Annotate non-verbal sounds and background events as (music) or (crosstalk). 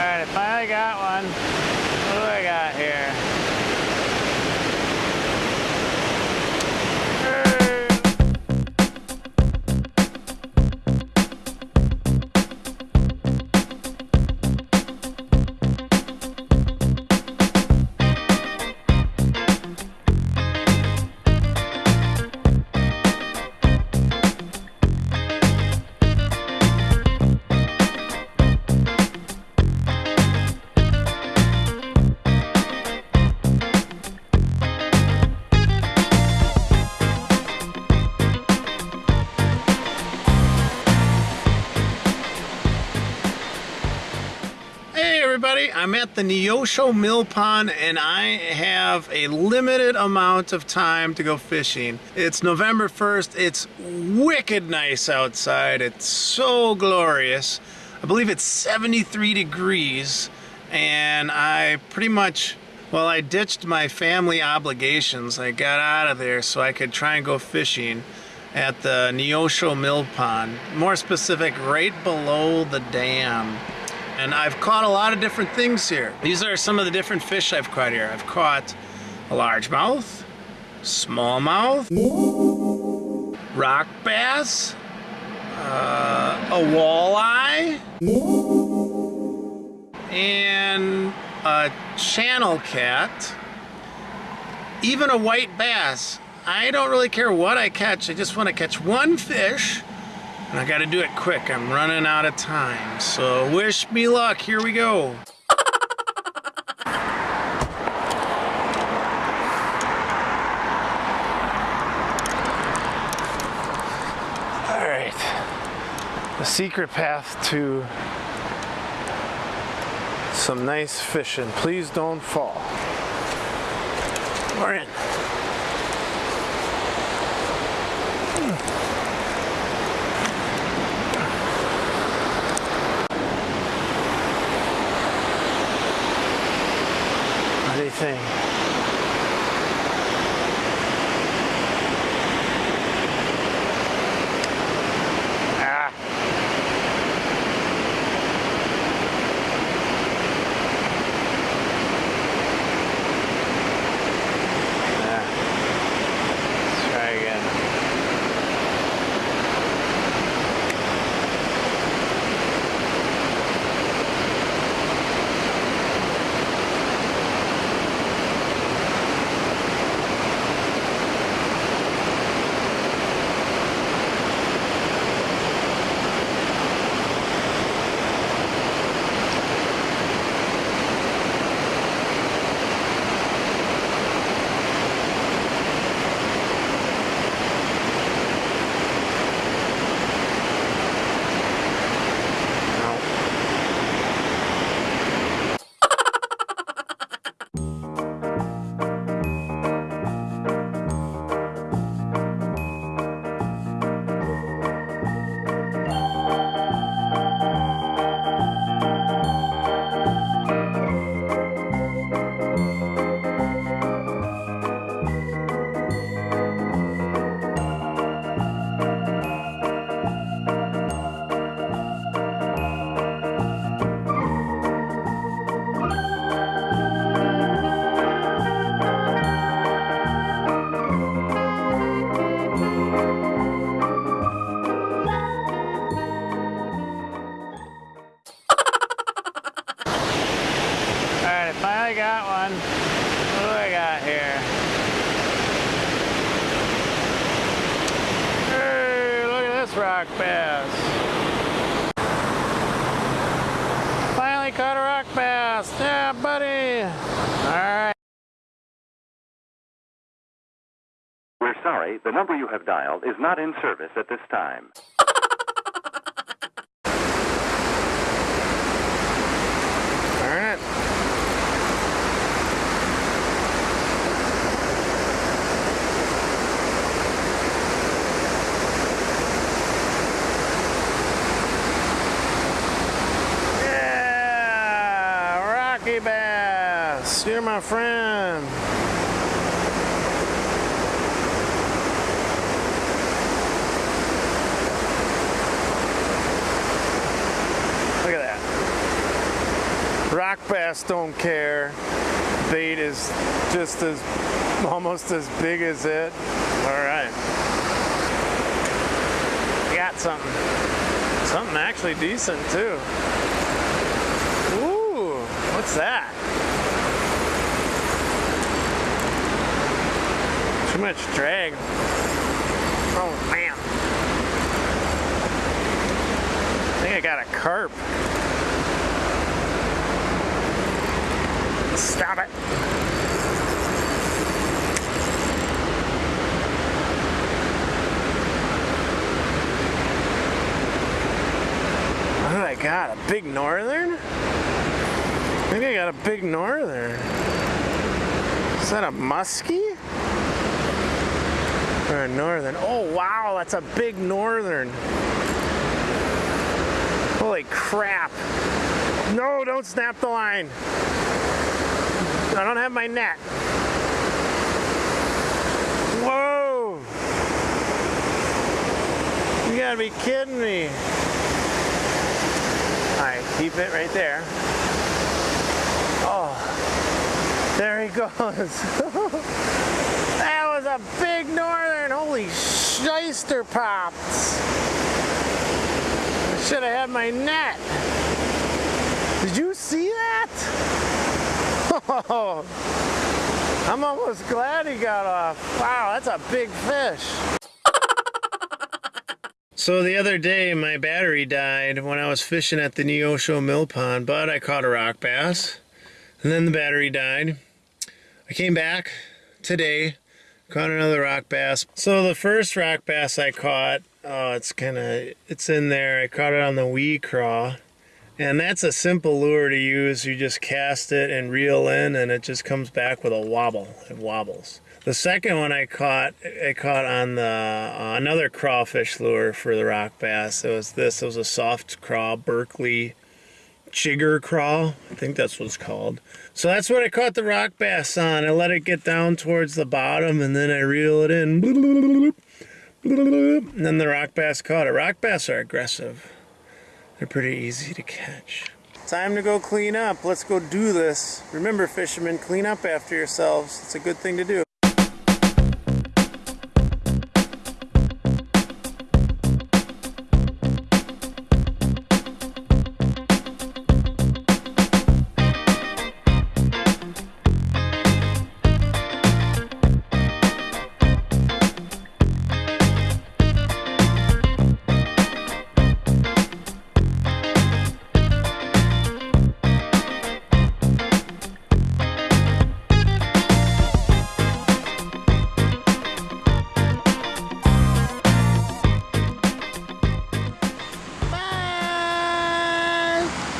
Alright, I finally got one. I'm at the Neosho Mill Pond and I have a limited amount of time to go fishing. It's November 1st, it's wicked nice outside, it's so glorious. I believe it's 73 degrees and I pretty much, well I ditched my family obligations. I got out of there so I could try and go fishing at the Neosho Mill Pond. More specific, right below the dam. And I've caught a lot of different things here. These are some of the different fish I've caught here. I've caught a largemouth, smallmouth, rock bass, uh, a walleye, and a channel cat, even a white bass. I don't really care what I catch. I just want to catch one fish and I gotta do it quick. I'm running out of time. So wish me luck. Here we go. All right. The secret path to some nice fishing. Please don't fall. We're in. Do rock bass. Finally caught a rock bass. Yeah, buddy. Alright. We're sorry, the number you have dialed is not in service at this time. Darn it. Yeah, Rocky You're my friend. Look at that. Rock bass don't care. Bait is just as, almost as big as it. All right. Got something. Something actually decent too. Ooh, what's that? Too much drag. Oh man. I think I got a carp. Stop it. What did I got? A big northern? I think I got a big northern. Is that a muskie? Or a northern? Oh wow, that's a big northern. Holy crap. No, don't snap the line. I don't have my net. Whoa! You gotta be kidding me. Alright, keep it right there. Oh, there he (laughs) goes. A big northern. Holy shyster pops. I should have had my net. Did you see that? Oh, (laughs) I'm almost glad he got off. Wow, that's a big fish. (laughs) So the other day, my battery died when I was fishing at the Neosho Mill Pond, but I caught a rock bass. And then the battery died. I came back today, caught another rock bass. So the first rock bass I caught, oh, it's kind of, it's in there. I caught it on the wee craw. And that's a simple lure to use. You just cast it and reel in and it just comes back with a wobble. It wobbles. The second one I caught, I caught on the uh, another crawfish lure for the rock bass. It was this. It was a soft craw, Berkley chigger crawl. I think that's what it's called. So that's what I caught the rock bass on. I let it get down towards the bottom and then I reel it in. And then the rock bass caught it. Rock bass are aggressive. They're pretty easy to catch. Time to go clean up. Let's go do this. Remember, fishermen, clean up after yourselves. It's a good thing to do.